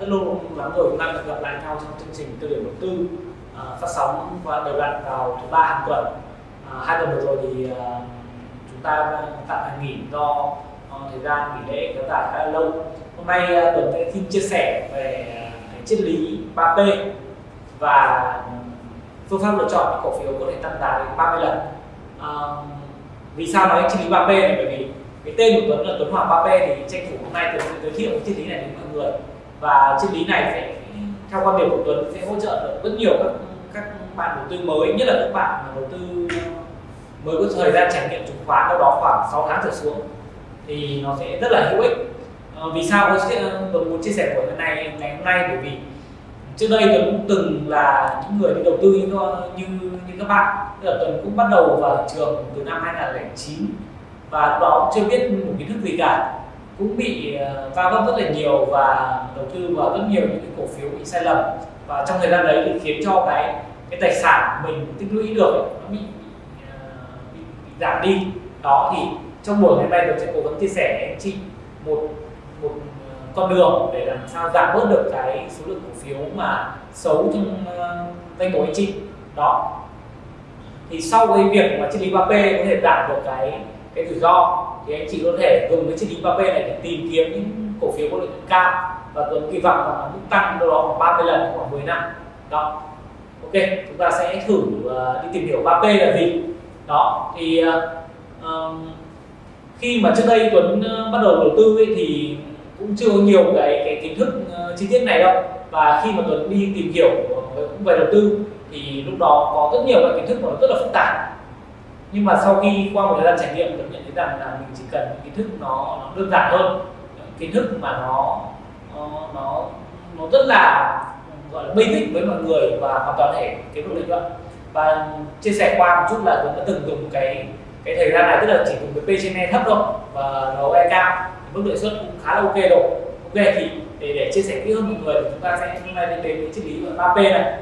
rất lâu lắm rồi chúng ta được gặp lại nhau trong chương trình tư điểm đầu tư à, phát sóng và đều đặn vào thứ ba hàng tuần. À, hai tuần vừa rồi thì uh, chúng ta tạm nghỉ do uh, thời gian nghỉ lễ kéo dài khá là lâu. Hôm nay à, uh, tuần sẽ xin chia sẻ về cái triết lý 3P và phương pháp lựa chọn những cổ phiếu có thể tăng giá đến 30 lần. À, vì sao nói triết lý 3P này? Bởi vì cái tên của Tuấn là Tuấn Hoàng 3P thì tranh thủ hôm nay Tuấn sẽ giới thiệu cái triết lý này đến mọi người và triết lý này sẽ theo quan điểm của Tuấn sẽ hỗ trợ được rất nhiều các các bạn đầu tư mới nhất là các bạn mà đầu tư mới có thời gian trải nghiệm chứng khoán đâu đó khoảng 6 tháng trở xuống thì nó sẽ rất là hữu ích. À, vì sao? Tuấn muốn chia sẻ của ngày này ngày hôm nay bởi vì trước đây Tuấn từng là những người đi đầu tư như như, như các bạn. Tức là Tuấn cũng bắt đầu vào thị trường từ năm 2009 và lúc đó chưa biết một kiến thức gì cả cũng bị ờ, va vấp rất là nhiều và đầu tư vào rất nhiều những cái cổ phiếu bị sai lầm. Và trong thời gian đấy thì khiến cho cái cái tài sản mình tích lũy được nó bị, bị, ờ, bị, bị giảm đi. Đó thì trong buổi ngày hôm nay tôi sẽ cố gắng chia sẻ với anh chị một một ờ, con đường để làm sao giảm bớt được cái số lượng cổ phiếu mà xấu trong danh mục anh chị. Đó. Thì sau cái việc mà triết lý 3P có thể giảm được cái cái rủi ro thì anh chị có thể dùng cái triết lý 3P này để tìm kiếm những cổ phiếu có lợi nhuận cao. Và Tuấn kỳ vọng là mức tăng đâu đó khoảng 30 lần khoảng 10 năm. Đó. Ok chúng ta sẽ thử uh, đi tìm hiểu 3P là gì. Đó thì uh, khi mà trước đây Tuấn uh, bắt đầu đầu tư ấy, thì cũng chưa có nhiều cái cái kiến thức uh, chi tiết này đâu. Và khi mà Tuấn đi tìm hiểu cũng về đầu tư thì lúc đó có rất nhiều các kiến thức mà nó rất là phức tạp nhưng mà sau khi qua một thời gian trải nghiệm tôi nhận thấy rằng là mình chỉ cần những kiến thức nó, nó đơn giản hơn. Kiến thức mà nó nó nó rất là gọi là basic với mọi người và hoàn toàn thể kiếm được lợi nhuận. Và chia sẻ qua một chút là tôi đã từng dùng cái cái thời gian này tức là chỉ dùng cái P trên E thấp thôi và ROE cao. Mức lợi suất cũng khá là ok rồi. Ok thì để, để chia sẻ kỹ hơn mọi người thì chúng ta sẽ hôm nay đến đến cái triết lý gọi 3 P này.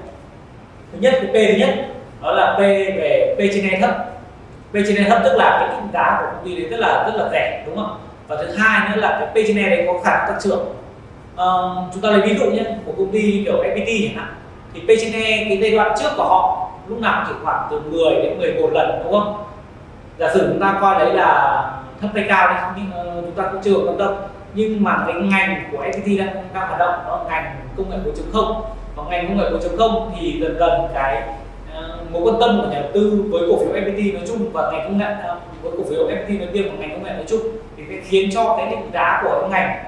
Thứ nhất cái P thứ nhất đó là P về P trên E thấp. P/E thấp tức là cái định giá của công ty đấy rất là rất là rẻ đúng không? Và thứ hai nữa là cái P/E đấy có khả năng tăng trưởng. Uh, chúng ta lấy ví dụ nhé của công ty kiểu FPT chẳng hạn. Thì P/E cái giai đoạn trước của họ lúc nào chỉ khoảng từ 10 đến 11 lần đúng không? Giả sử chúng ta coi đấy là thấp hay cao đấy, nhưng uh, chúng ta cũng chưa quan tâm. Nhưng mà cái ngành của FPT đang đang hoạt động đó là ngành công nghệ 4.0 và ngành công nghệ 4.0 thì dần dần cái mối quan tâm của nhà đầu tư với cổ phiếu FPT nói chung và ngành công nghệ à, với cổ phiếu FPT nói riêng và ngành công nghệ nói chung thì sẽ khiến cho cái định giá của cái ngành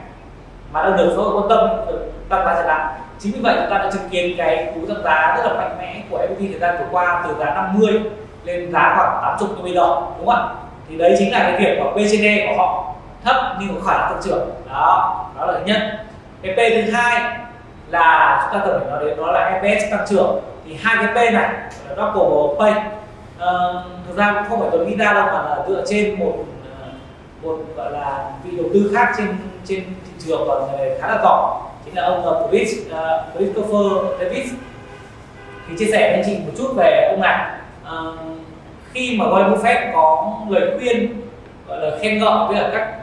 mà đang được xã hội quan tâm được tăng giá trở lại chính vì vậy chúng ta đã chứng kiến cái cú tăng giá rất là mạnh mẽ của FPT thời gian vừa qua, từ giá 50 lên giá khoảng 80 như bây giờ, đúng không ạ? Thì đấy chính là cái việc mà PCD của họ thấp nhưng có khả năng tăng trưởng. Đó đó là thứ nhất. Cái P thứ hai là chúng ta cần phải nói đến đó là EPS tăng trưởng thì hai cái P này là của pay. Uh, thực ra cũng không phải tôi nghĩ ra đâu mà là dựa trên một ờ, một gọi là vị đầu tư khác trên trên thị trường và người khá là giỏi chính là ông ờ, Chris uh, Christopher Davis. Thì chia sẻ với anh chị một chút về ông này. Uh, khi mà Warren Buffett có lời khuyên gọi là khen ngợi với các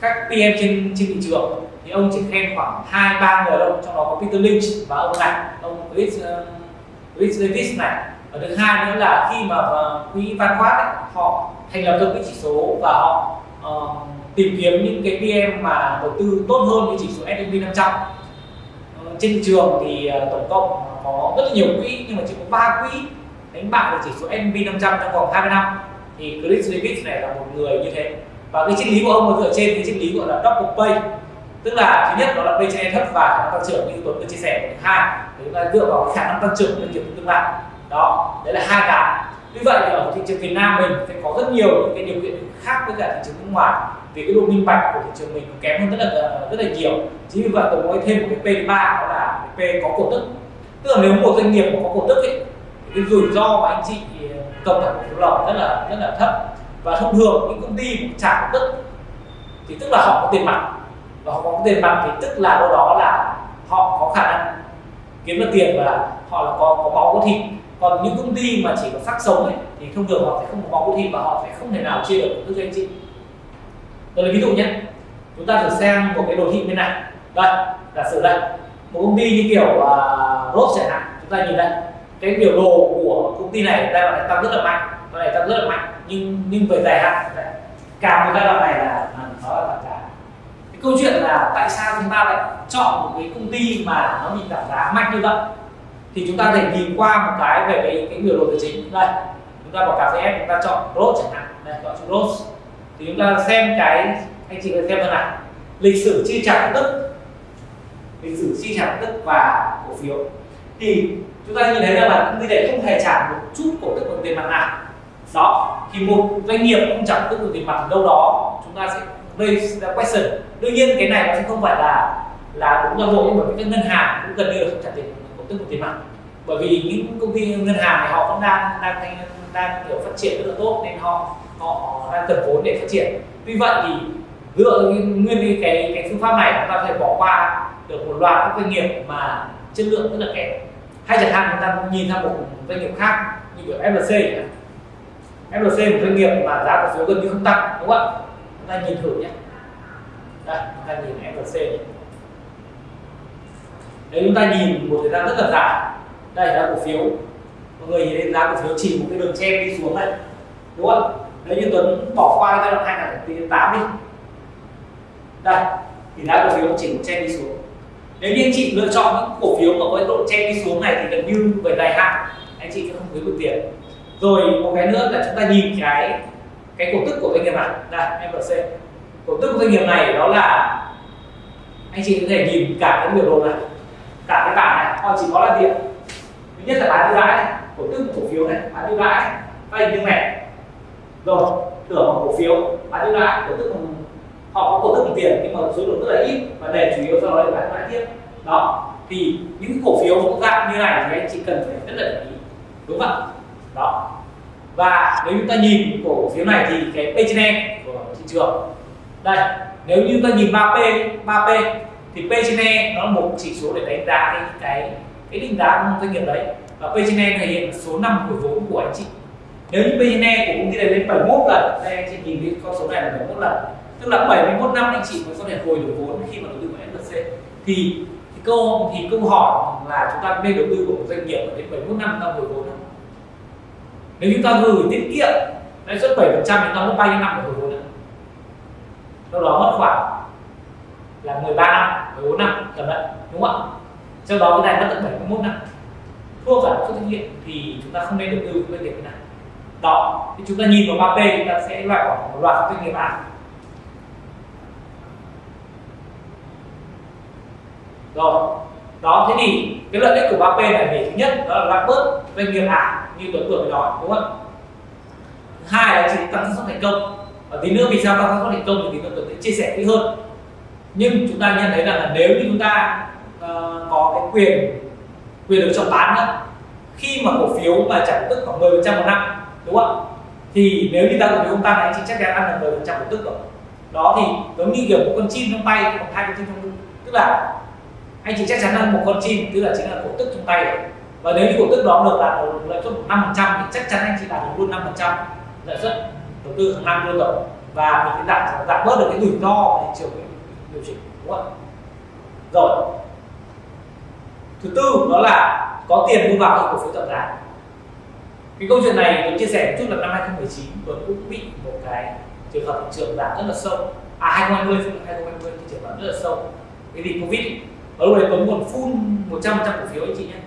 các PM trên trên thị trường thì ông chỉ khen khoảng hai ba người đâu trong đó có Peter Lynch và ông này ông Chris uh, Chris Davis này. Và thứ hai nữa là khi mà uh, quỹ Van ấy, họ thành lập ra quỹ chỉ số và họ uh, tìm kiếm những cái PM mà đầu tư tốt hơn như chỉ số S&P 500 uh, trên trường thì uh, tổng cộng có rất là nhiều quỹ nhưng mà chỉ có ba quỹ đánh bại được chỉ số S&P 500 trong vòng 20 năm. Thì Chris Davis này là một người như thế. Và cái triết lý của ông là dựa trên cái triết lý gọi là double pay tức là thứ nhất đó là PCE thấp và khả năng tăng trưởng như Tuấn vừa chia sẻ. Thứ hai chúng ta dựa vào khả năng tăng trưởng doanh nghiệp tương lai. Đó đấy là hai cái. Như vậy thì ở thị trường Việt Nam mình sẽ có rất nhiều những cái điều kiện khác với cả thị trường nước ngoài. Vì cái độ minh bạch của thị trường mình kém hơn rất là rất là nhiều. Chính vì vậy tôi nói thêm một cái P thứ ba đó là cái P có cổ tức. Tức là nếu một doanh nghiệp mà có cổ tức ấy, thì cái rủi ro mà anh chị ờ, cầm thẳng cổ phiếu lỏng rất là rất là thấp. Và thông thường những công ty trả cổ tức thì tức là họ có tiền mặt và họ có tiền mặt thì tức là đâu đó là họ có khả năng kiếm được tiền và họ là có có máu có thịt. Còn những công ty mà chỉ có xác sống ấy thì thông thường họ sẽ không có máu có thịt và họ sẽ không thể nào chia được với anh chị. Tôi lấy ví dụ nhé. Chúng ta thử xem một cái đồ thị bên này. Đây giả sử đây. Một công ty như kiểu à, uh, rốt chẳng hạn. Chúng ta nhìn đây. Cái biểu đồ của công ty này giai đoạn này tăng rất là mạnh. Giai này tăng rất là mạnh. Nhưng nhưng về dài hạn càng một giai đoạn này là à, nó là giá câu chuyện là tại sao chúng ta lại chọn một cái công ty mà nó bị giảm giá mạnh như vậy? Thì chúng ta thể nhìn qua một cái về cái, cái biểu đồ tài chính. Đây chúng ta bỏ cà phê chúng ta chọn Rose chẳng hạn. Đây chọn chữ Rose thì chúng ta xem cái anh chị xem thế nào lịch sử chi trả cổ tức lịch sử chi trả cổ tức và cổ phiếu. Thì chúng ta nhìn thấy rằng là công ty này không hề trả một chút cổ tức bằng tiền mặt nào. Đó thì một doanh nghiệp không trả cổ tức bằng tiền mặt đâu đó chúng ta sẽ raise the question. Đương nhiên cái này nó sẽ không phải là là đúng toàn bộ nhưng mà các ngân hàng cũng gần như là không trả tiền cổ tức một tiền mặt. Bởi vì những công ty ngân hàng này họ vẫn đang đang đang, đang kiểu phát triển rất là tốt nên họ họ đang cần vốn để phát triển. Tuy vậy thì dựa nguyên cái cái phương pháp này chúng ta có thể bỏ qua được một loạt các doanh nghiệp mà chất lượng rất là kém. Hay chẳng hạn chúng ta nhìn sang một doanh nghiệp khác như kiểu FLC FLC một doanh nghiệp mà giá cổ phiếu gần như không tăng đúng không ạ? Ta nhìn thử nhé. Đây, chúng ta nhìn FLC này. nếu chúng ta nhìn một thời gian rất là dài. Đây là cổ phiếu. Mọi người nhìn thấy giá cổ phiếu chỉ một cái đường chen đi xuống này đúng không? Nếu như Tuấn bỏ qua giai đoạn 2008 đi. Đây, thì giá cổ phiếu chỉ một chen đi xuống. Nếu như anh chị lựa chọn những cổ phiếu mà có cái độ chen đi xuống này thì gần như về dài hạn, anh chị sẽ không kiếm được tiền. Rồi, một cái nữa là chúng ta nhìn cái cái cổ tức của doanh nghiệp này đây MLC cổ tức của doanh nghiệp này đó là anh chị có thể nhìn cả cái biểu đồ này, cả cái bảng này. Họ chỉ có là gì thứ nhất là bán ưu đãi này, cổ tức cổ phiếu này, bán ưu đãi các hình như này rồi, tưởng bằng cổ phiếu, bán ưu đãi, cổ tức họ có cổ tức bằng tiền, nhưng mà số lượng rất là ít, và để chủ yếu sau đó để bán lại tiếp. Đó, thì những cổ phiếu cũng dạng như này thì anh chị cần phải rất là để ý. Đúng không ạ? Và nếu chúng ta nhìn cổ phiếu này thì cái P trên E của thị trường đây nếu như ta nhìn 3P 3P thì P trên E nó là một chỉ số để đánh giá cái cái cái định giá của doanh nghiệp đấy. Và P trên E thể hiện số năm hồi vốn của anh chị. Nếu như P trên E của công ty này lên 71 lần đây anh chị nhìn cái con số này là 71 lần. Tức là 71 năm anh chị mới có thể hồi được vốn khi mà đầu tư vào FLC thì, thì câu thì câu hỏi là chúng ta nên đầu tư của một doanh nghiệp đến 71 năm ta hồi vốn không? Nếu chúng ta gửi tiết kiệm lãi suất 7 phần trăm thì ta mất bao nhiêu năm để hồi vốn ạ? Đâu đó mất khoảng là 13 năm 14 năm, tầm đấy, đúng không ạ? Sau đó cái này mất tận 71 năm. Thua cả lãi suất tiết kiệm thì chúng ta không nên đầu tư với doanh nghiệp này. Đó, thì chúng ta nhìn vào 3P chúng ta sẽ loại bỏ một loạt các doanh nghiệp ảo rồi, đó, thế thì cái lợi ích của 3P này thì thứ nhất đó là loại bớt doanh nghiệp ảo như tuấn vừa mới nói đúng không ạ? Hai là chỉ tăng xác suất thành công. Và tí nữa vì sao tăng xác suất thành công thì tí nữa tuấn sẽ chia sẻ kỹ hơn. Nhưng chúng ta nhận thấy rằng là nếu như chúng ta uh, có cái quyền quyền được chọn bán đó khi mà cổ phiếu mà trả cổ tức khoảng 10 phần trăm một năm đúng không thì nếu như ta cổ phiếu không tăng thì chị chắc chắn ăn được 10 phần trăm cổ tức rồi. Đó thì giống như kiểu một con chim trong tay hoặc hai con chim trong tức là anh chị chắc chắn là một con chim tức là chính là cổ tức trong tay rồi và nếu như cổ tức đó được đạt được lợi suất năm phần trăm thì chắc chắn anh chị đạt được luôn năm phần trăm lợi suất đầu tư hàng năm luôn rồi. Và mình sẽ giảm giảm bớt được cái rủi ro thị trường điều chỉnh, đúng không rồi. Thứ tư đó là có tiền mua vào cổ phiếu giảm giá cái câu chuyện này tôi chia sẻ một chút là năm 2019 tôi cũng bị một cái trường hợp thị trường giảm rất là sâu. À 2020 2020 thị trường giảm rất là sâu. Cái gì? Covid. Ở lúc đấy Tuấn còn full 100% cổ phiếu anh chị nhé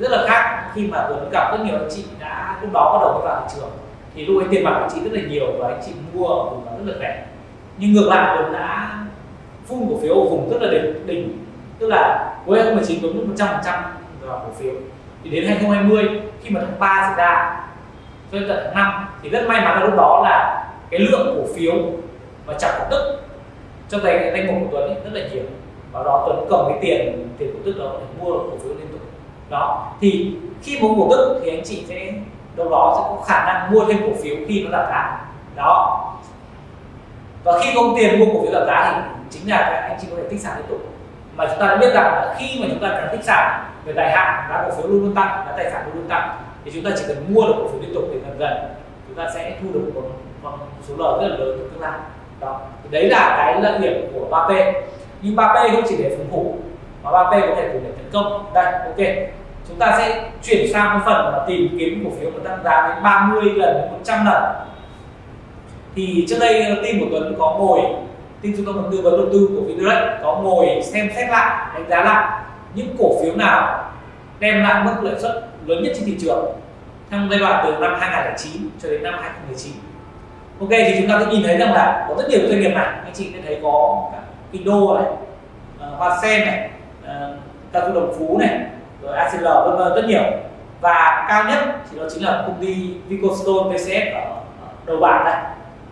rất là khác khi mà Tuấn gặp rất nhiều anh chị đã lúc đó bắt đầu vào thị trường. Thì lúc ấy tiền mặt anh chị rất là nhiều và anh chị mua ở vùng rất là rẻ. Nhưng ngược lại Tuấn đã phun cổ phiếu ở vùng rất là đỉnh, đỉnh. Tức là cuối 2019 Tuấn mất 100 trăm vào cổ phiếu. Thì đến 2020 khi mà tháng 3 xảy ra cho đến tận tháng 5 thì rất may mắn là lúc đó là cái lượng cổ phiếu mà chẳng cổ tức trong tay danh mục của Tuấn ấy, rất là nhiều. Và đó Tuấn cầm cái tiền tiền cổ tức đó để mua cổ phiếu lên đó thì khi mua cổ tức thì anh chị sẽ đâu đó sẽ có khả năng mua thêm cổ phiếu khi nó giảm giá. Đó. Và khi có tiền mua cổ phiếu giảm giá thì chính là các anh chị có thể tích sản liên tục. Mà chúng ta đã biết rằng khi mà chúng ta cần tích sản về dài hạn giá cổ phiếu luôn luôn tăng giá tài sản luôn luôn tăng thì chúng ta chỉ cần mua được cổ phiếu liên tục thì dần dần chúng ta sẽ thu được một, một số lợi rất là lớn trong tương lai. Đó. Thì đấy là cái lợi điểm của 3P nhưng 3P không chỉ để phòng thủ mà 3P có thể dùng điểm tấn công. Đây, ok. Chúng ta sẽ chuyển sang cái phần mà tìm kiếm cổ phiếu mà tăng giá đến 30 lần đến 100 lần. Thì trước đây team của Tuấn có ngồi team trung tâm tư vấn đầu tư của Vindirect có ngồi xem xét lại, đánh giá lại những cổ phiếu nào đem lại mức lợi suất lớn nhất trên thị trường trong giai đoạn từ năm 2009 cho đến năm 2019 ok, thì chúng ta sẽ nhìn thấy rằng là có rất nhiều doanh nghiệp này. Anh chị sẽ thấy có cả Indo này ờ, Hoa Sen này Ờ, uh, Cao Đồng Phú này rồi ACL vân vân rất nhiều. Và cao nhất thì đó chính là công ty Vicostone VCS ở đầu bảng này.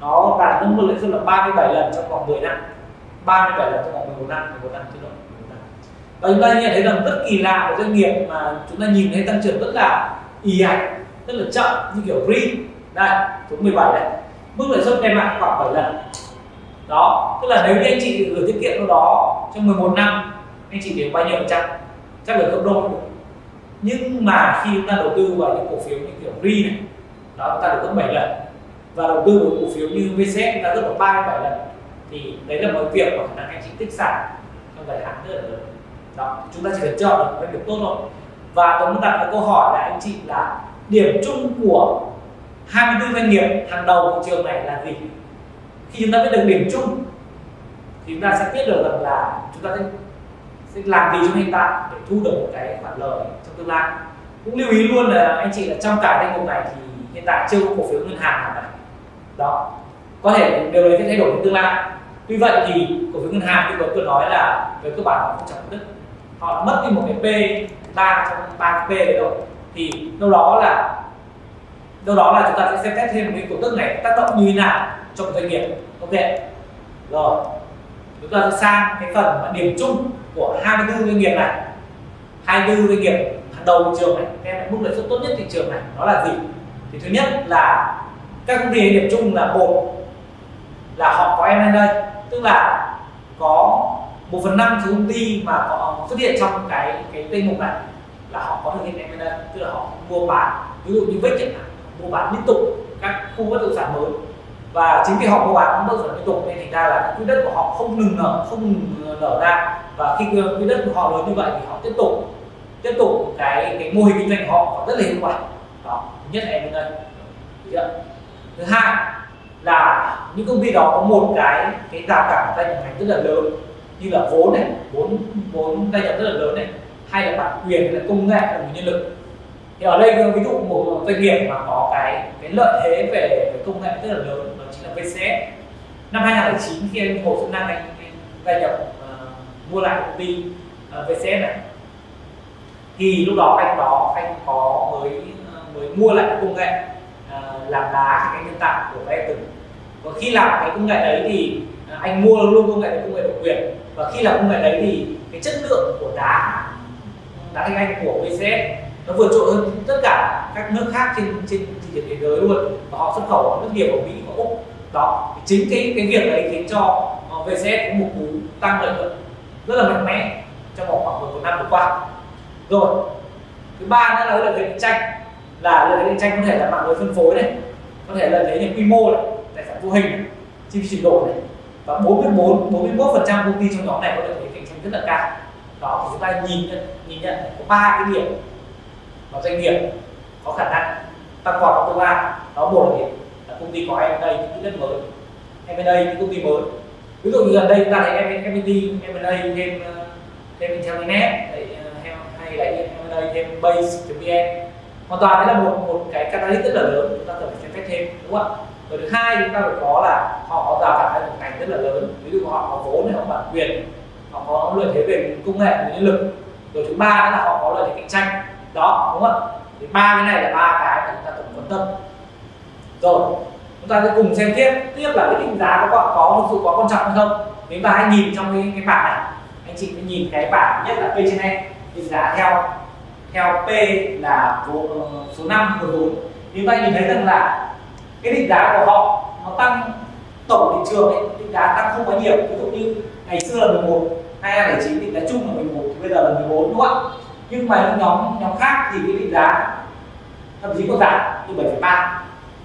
Nó đạt mức lợi suất là 37 lần trong vòng 10 năm. 37 lần trong vòng 11 năm 11 năm chứ rồi và chúng ta nhận thấy rằng rất kỳ lạ một doanh nghiệp mà chúng ta nhìn thấy tăng trưởng rất là ì ạch rất là chậm như kiểu RI đây số 17 này. Mức lợi suất đem lại khoảng 7 lần. Đó tức là nếu như anh chị gửi tiết kiệm đâu đó trong 11 năm anh chị đều bao nhiêu phần trăm? Chắc là gấp đôi. Nhưng mà khi chúng ta đầu tư vào những cổ phiếu như kiểu ri này, đó, chúng ta được gấp 7 lần. Và đầu tư vào cổ phiếu như VC chúng ta gấp được 37 lần. Thì đấy là một việc mà khả năng anh chị tích sản trong dài hạn rất là lớn. Đó, chúng ta chỉ cần chọn được cái việc tốt thôi. Và tôi muốn đặt một câu hỏi là anh chị là điểm chung của 24 doanh nghiệp hàng đầu thị trường này là gì? Khi chúng ta biết được điểm chung, thì chúng ta sẽ biết được rằng là chúng ta sẽ sẽ làm gì trong hiện tại để thu được một cái khoản lời trong tương lai? Cũng lưu ý luôn là anh chị là trong cả danh mục này thì hiện tại chưa có cổ phiếu ngân hàng nào cả. Đó. Có thể điều đấy sẽ thay đổi trong tương lai. Tuy vậy thì cổ phiếu ngân hàng thì tôi vừa nói là về cơ bản họ không chẳng đức họ mất đi một cái p, ba trong ba cái p đấy rồi. Thì đâu đó là, đâu đó là chúng ta sẽ xem xét thêm cái cổ tức này tác động như thế nào trong doanh nghiệp. Ok. Rồi. Chúng ta sẽ sang cái phần mà điểm chung của 24 doanh nghiệp này. 24 doanh nghiệp hàng đầu thị trường này, đem lại mức lợi suất tốt nhất thị trường này, đó là gì? Thì thứ nhất là các công ty điểm chung là một là họ có em đây, tức là có một phần năm số công ty mà có xuất hiện trong cái cái danh mục này là họ có thực hiện em đây, tức là họ mua bán, ví dụ như vết chẳng hạn, mua bán liên tục các khu bất động sản mới và chính vì họ mua bán bất động sản liên tục nên thành ra là quỹ đất của họ không ngừng nở không ngừng ờ, nở ra. Và khi quỹ đất của họ lớn như vậy thì họ tiếp tục tiếp tục cái cái mô hình kinh doanh của họ rất là hiệu quả. Đó nhất là em đây. Thứ hai là những công ty đó có một cái cái rào cản gia nhập ngành rất là lớn như là vốn này vốn vốn gia nhập rất là lớn này hay là bản quyền hay là công nghệ hay là nhân lực. Thì ở đây ví dụ một doanh nghiệp mà có cái cái lợi thế về, về công nghệ rất là lớn VCS năm 2009 khi anh Hồ Xuân Nam anh, anh gia nhập uh, mua lại công ty ờ, uh, VCS này. Thì lúc đó anh đó anh có mới ờ, mới mua lại công nghệ uh, làm đá cái nhân tạo của Eton và khi làm cái công nghệ đấy thì anh mua luôn công nghệ công nghệ độc quyền. Và khi làm công nghệ đấy thì cái chất lượng của đá đá thanh anh của VCS nó vượt trội hơn tất cả các nước khác trên trên thị trường thế giới luôn. Và họ xuất khẩu ở nước nhiều ở Mỹ và Úc đó, chính cái cái việc đấy khiến cho ờ, VZ VCS có một cú tăng lợi nhuận rất là mạnh mẽ trong vòng khoảng một năm vừa qua. Rồi, thứ ba nữa là lợi thế cạnh tranh, là lợi thế cạnh tranh có thể là mạng lưới phân phối này, có thể là lợi thế quy mô này, tài sản vô hình này, chi phí chuyển đổi này, và 44 41 phần trăm công ty trong nhóm này có lợi thế cạnh tranh rất là cao. Đó, thì chúng ta nhìn nhận nhìn nhận có ba cái điểm mà doanh nghiệp có khả năng tăng vọt trong tương lai. Đó, một là là công ty có đây những quỹ đất mới em bên đây những công ty mới. Ví dụ như gần đây chúng ta thấy em MIT em ở đây thêm ờ, thêm Intellinet ờ, hay là em ở đây thêm Base.vn hoàn toàn đấy là một một cái catalyst rất là lớn, chúng ta cần phải xem xét thêm, đúng không ạ? Rồi thứ hai chúng ta phải có là họ có rào cản một ngành rất là lớn. Ví dụ họ có vốn hay họ bản quyền, họ có lợi thế về công nghệ, về nhân lực. Rồi thứ ba nữa là họ có lợi thế cạnh tranh. Đó, đúng không thì ba cái này là ba cái mà chúng ta cần quan tâm rồi chúng ta sẽ cùng xem tiếp. Tiếp là cái định giá có có thực sự có quan trọng hay không. Nếu ta hãy nhìn trong cái, cái bảng này anh chị mới nhìn cái bảng nhất là p trên e. Định giá theo theo p là số, số 5 của vốn thì ta nhìn thấy rằng là cái định giá của họ nó tăng tổng thị trường ấy, định giá tăng không quá nhiều. Ví dụ như ngày xưa là 11 2009 định giá chung là 11 thì bây giờ là 14 đúng không ạ? Nhưng mà những nhóm nhóm khác thì cái định giá thậm chí còn giảm từ 7,3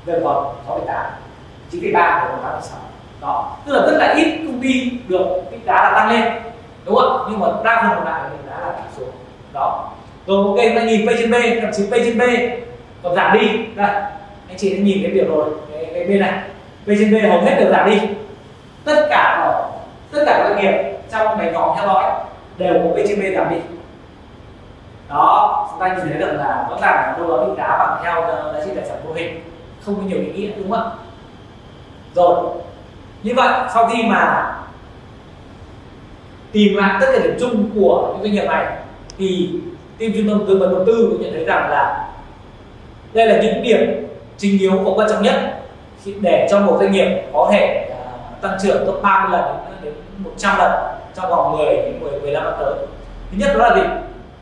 giờ còn 6,8 9,3 và còn 8,6 đó tức là rất là ít công ty được định giá là tăng lên đúng không nhưng mà đa phần còn lại thì giá là giảm xuống. Đó. Rồi ok chúng ta nhìn P trên B thậm chí P trên B còn giảm đi. Đây anh chị đã nhìn cái biểu rồi cái, cái bên này. P trên B hầu hết đều giảm đi. Tất cả ở tất cả các doanh nghiệp trong cái nhóm theo dõi đều có P trên B giảm đi. Đó chúng ta nhìn thấy được là rõ ràng là đâu đó bị giá bằng theo giá trị tài sản vô hình không có nhiều ý nghĩa đúng không ạ rồi như vậy sau khi mà tìm lại tất cả điểm chung của những doanh nghiệp này thì team trung tâm tư vấn đầu tư cũng nhận thấy rằng là đây là những điểm chính yếu và quan trọng nhất để cho một doanh nghiệp có thể à, tăng trưởng gấp 30 lần đến à, 100 lần trong vòng 10 đến 10 15 năm tới. Thứ nhất đó là gì?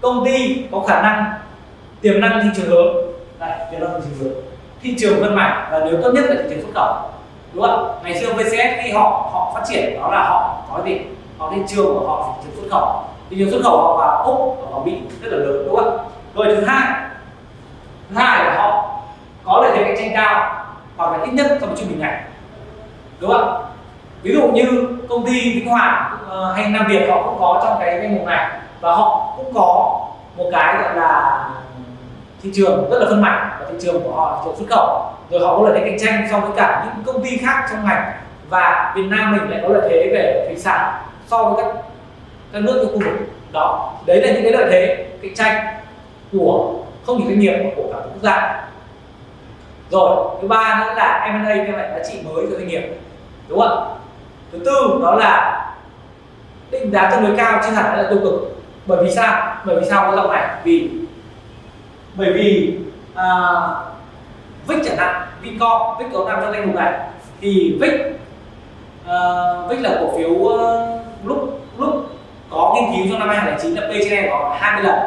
Công ty có khả năng tiềm năng thị trường lớn. Đây, tiềm năng thị trường lớn. Thị trường phân mảnh và nếu tốt nhất là thị trường xuất khẩu. Đúng không? Ngày xưa VCS khi họ họ phát triển đó là họ có gì? Họ thị trường của họ thị trường xuất khẩu. Thị trường xuất khẩu họ vào Úc và vào mỹ rất là lớn đúng không? Rồi thứ hai, thứ hai là họ có lợi thế cạnh tranh cao hoặc là ít nhất trong trung bình ngành đúng không ví dụ như công ty vĩnh hoàng ờ, hay nam việt họ cũng có trong cái danh mục này và họ cũng có một cái gọi là thị trường rất là phân mảnh và thị trường của họ là thị trường xuất khẩu. Rồi họ có lợi thế cạnh tranh so với cả những công ty khác trong ngành. Và Việt Nam mình lại có lợi thế về thủy sản so với các các nước trong khu vực. Đó, đấy là những cái lợi thế cạnh tranh của không chỉ doanh nghiệp mà của cả quốc gia. Rồi, thứ ba nữa là M&A đem lại giá trị mới cho doanh nghiệp. Đúng không thứ tư đó là định giá tương đối cao, chứ hẳn là tiêu cực. Bởi vì sao? Bởi vì sao có dòng này? Vì bởi vì à, vích chẳng hạn Vincom vích có nằm trong danh mục này thì vích à, vích là cổ phiếu uh, lúc lúc có nghiên cứu trong năm 2009 là P trên có 20 lần.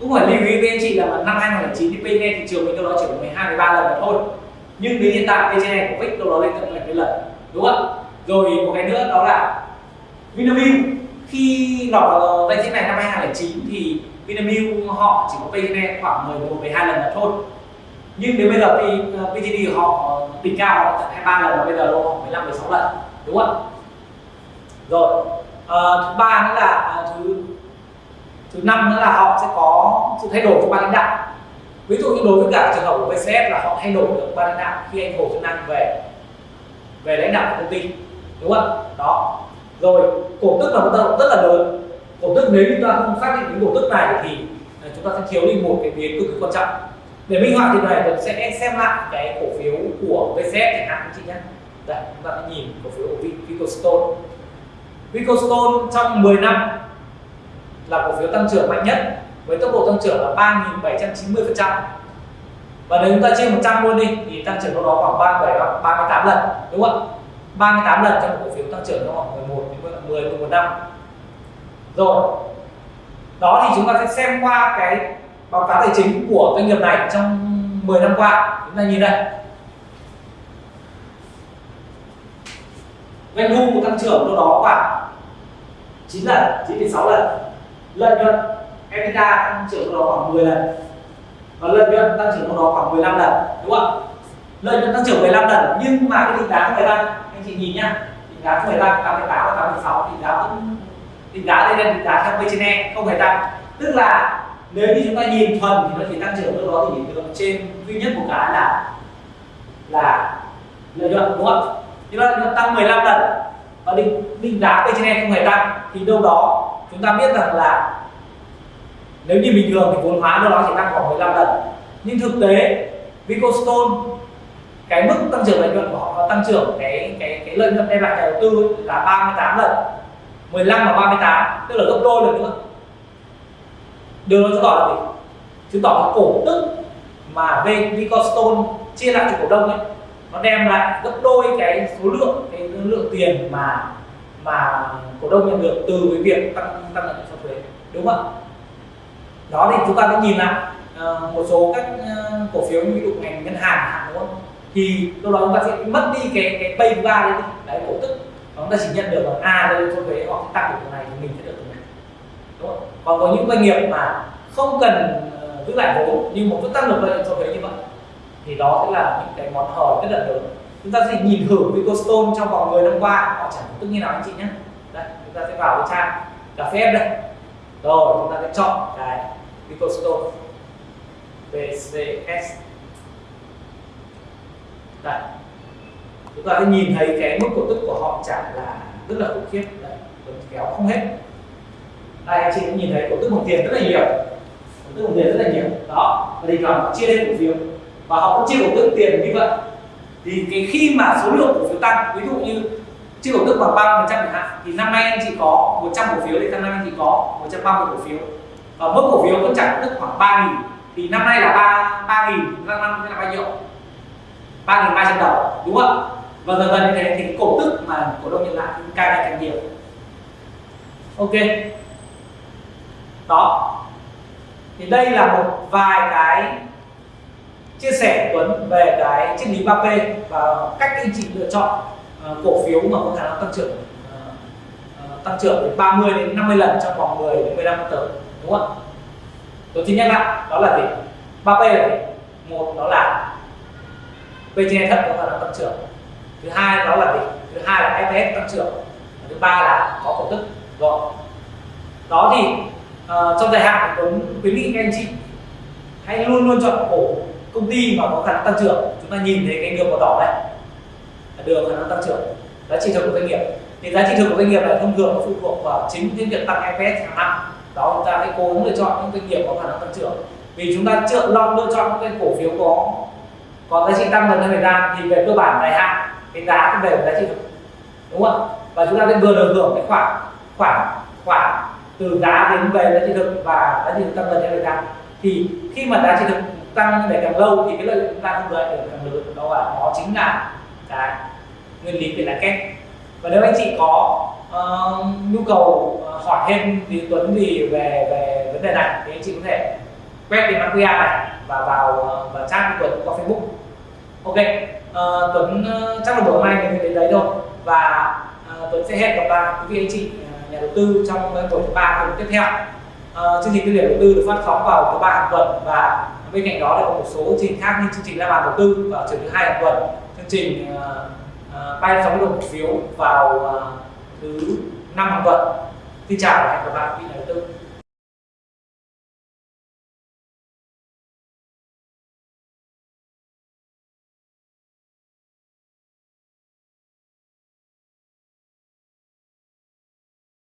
Cũng phải lưu ý với anh chị là năm 2009 thì PE thị trường mình đâu đó chỉ có 12 13 lần mà thôi. Nhưng đến hiện tại PE của vích đâu đó lên tận 70 lần đúng không rồi một cái nữa đó là Vinamilk. Khi lọt vào ờ, danh sách này năm 2009 thì Vinamilk họ chỉ có PE khoảng 11 12 lần là thôi. Nhưng đến bây giờ thì PTD họ đỉnh cao họ tận 23 lần và bây giờ họ 15 16 lần đúng không rồi à, thứ ba nữa là à, thứ thứ năm nữa là họ sẽ có sự thay đổi trong ban lãnh đạo. Ví dụ như đối với cả trường hợp của VCS là họ thay đổi được ban lãnh đạo khi anh Hồ Xuân Năng về về lãnh đạo của công ty đúng không đó. Rồi cổ tức là một tác động rất là lớn cổ tức nếu chúng ta không xác định cái cổ tức này thì à, chúng ta sẽ thiếu đi một cái biến cực kỳ quan trọng. Để minh họa thì này mình sẽ xem lại cái cổ phiếu của VCS chẳng hạn chị nhé. Đây, chúng ta sẽ nhìn cổ phiếu của Vicostone. Vicostone trong 10 năm là cổ phiếu tăng trưởng mạnh nhất, với tốc độ tăng trưởng là 3.790% và nếu chúng ta chia 100 luôn đi, thì tăng trưởng đâu đó khoảng 37 38 lần, đúng không ạ? 38 lần trong cổ phiếu tăng trưởng trong khoảng 11 đến 10 11 năm rồi. Đó thì chúng ta sẽ xem qua cái báo cáo tài chính của doanh nghiệp này trong 10 năm qua. Chúng ta nhìn đây. Doanh thu tăng trưởng đâu đó khoảng 9 lần 9,6 lần. Lợi nhuận EBITDA tăng trưởng đâu đó khoảng 10 lần. Và lợi nhuận tăng trưởng đâu đó khoảng 15 lần đúng không lợi nhuận tăng trưởng 15 lần. Nhưng mà cái định giá không hề tăng. Anh chị nhìn nhá. Định giá không hề tăng. 88 và 86 định giá vẫn định giá đây là định giá theo P trên E không hề tăng. Tức là nếu như chúng ta nhìn thuần thì nó chỉ tăng trưởng đâu đó thì được. Trên duy nhất một cái là là lợi nhuận, đúng không thì lợi nó tăng 15 lần. Và định định giá P trên E không hề tăng. Thì đâu đó chúng ta biết rằng là nếu như bình thường thì vốn hóa đâu đó chỉ tăng khoảng 15 lần. Nhưng thực tế, Vicostone, cái mức tăng trưởng lợi nhuận của họ tăng trưởng cái cái cái lợi nhuận đem lại nhà đầu tư là 38 lần. 15 và 38 tức là gấp đôi lần nữa. Điều đó chứng tỏ là gì? Chứng tỏ là cổ tức mà Vicostone chia lại cho cổ đông ấy. Nó đem lại gấp đôi cái số lượng cái lượng tiền mà mà cổ đông nhận được từ cái việc tăng tăng lợi nhuận sau thuế đúng không ạ? Đó thì chúng ta sẽ nhìn lại uh, một số các uh, cổ phiếu như ví dụ ngành ngân hàng đúng không? Thì lúc đó chúng ta sẽ mất đi cái cái pay ba đấy đấy cổ tức chúng ta chỉ nhận được là a à, đây cho thuế họ tăng được cái này thì mình sẽ được cái này. Đúng không? còn có những doanh nghiệp mà không cần ờ, giữ lại vốn nhưng mà vẫn tăng được lợi nhuận cho thuế như vậy thì đó sẽ là những cái món hời rất là lớn. Chúng ta sẽ nhìn thử Vicostone trong vòng 10 năm qua họ chẳng tức như nào anh chị nhé đây chúng ta sẽ vào cái trang cà phê đây. Rồi chúng ta sẽ chọn cái Vicostone VCS đây chúng ta sẽ nhìn thấy cái mức cổ tức của họ trả là rất là khủng khiếp. Đấy kéo không hết. Đây, anh chị cũng nhìn thấy cổ tức bằng tiền rất là nhiều. Cổ tức bằng tiền rất là nhiều. Đó, và thì họ chia lên cổ phiếu. Và họ cũng chia cổ tức tiền như vậy. Thì cái khi mà số lượng cổ phiếu tăng, ví dụ như chia cổ tức bằng ba phần trăm chẳng hạn, thì năm nay anh chị có 100 cổ phiếu thì năm nay anh chị có 130 cổ phiếu. Và mức cổ phiếu vẫn trả cổ tức khoảng 3 nghìn. Thì năm nay là ba ba nghìn, năm năm là bao nhiêu? Ba nghìn ba trăm đồng, đúng không và dần dần như thế thì cổ tức mà cổ đông nhận lại thì càng ngày càng nhiều. Ok. Đó. Thì đây là một vài cái chia sẻ của Tuấn về cái triết lý 3P và cách anh chị lựa chọn ờ, cổ phiếu mà có khả năng tăng trưởng ờ, ờ, tăng trưởng đến 30 đến 50 lần trong vòng 10 đến 15 năm tới, đúng không ạ? Tôi xin nhắc lại, đó là gì? 3P là gì? Một, đó là P trên thấp có khả năng tăng trưởng thứ hai đó là gì? Thứ hai là FS tăng trưởng. Và thứ ba là có cổ tức rồi đó thì uh, trong dài hạn Tuấn khuyến nghị các anh chị hãy luôn luôn chọn cổ công ty mà có khả năng tăng trưởng. Chúng ta nhìn thấy cái đường màu đỏ này là đường khả năng tăng trưởng. Giá trị thực của doanh nghiệp. Thì giá trị thực của doanh nghiệp là thông thường nó phụ thuộc vào chính cái việc tăng EPS hàng năm. Đó chúng ta hãy cố gắng lựa chọn những doanh nghiệp có khả năng tăng trưởng. Vì chúng ta chưa lo lựa chọn những cái cổ phiếu có có giá trị tăng dần theo thời gian. Thì về cơ bản dài hạn cái giá cũng về giá trị thực đúng không và chúng ta sẽ vừa được hưởng cái khoản khoản khoản từ giá đến về giá trị thực và giá trị thực tăng dần theo thời gian. Thì khi mà giá trị thực tăng để càng lâu thì cái lợi nhuận chúng ta thu lại được càng lớn đó là đó chính là cái nguyên lý về lãi kép. Và nếu anh chị có uh, nhu cầu ờ, hỏi thêm thì Tuấn gì về về vấn đề này thì anh chị có thể quét cái mã QR này và vào ờ, và chat với Tuấn qua Facebook. Ok uh, Tuấn uh, chắc là buổi hôm nay mình đến đấy thôi và uh, Tuấn sẽ hẹn gặp lại quý vị anh chị nhà đầu tư trong buổi thứ ba tuần tiếp theo. Uh, chương trình tư liệu đầu tư được phát sóng vào thứ ba hàng tuần và bên cạnh đó là có một số chương trình khác như chương trình la bàn đầu tư vào chiều thứ hai hàng tuần. Chương trình uh, uh, bay sóng đồng cổ phiếu vào uh, thứ năm hàng tuần. Xin chào và hẹn gặp lại quý vị nhà đầu tư.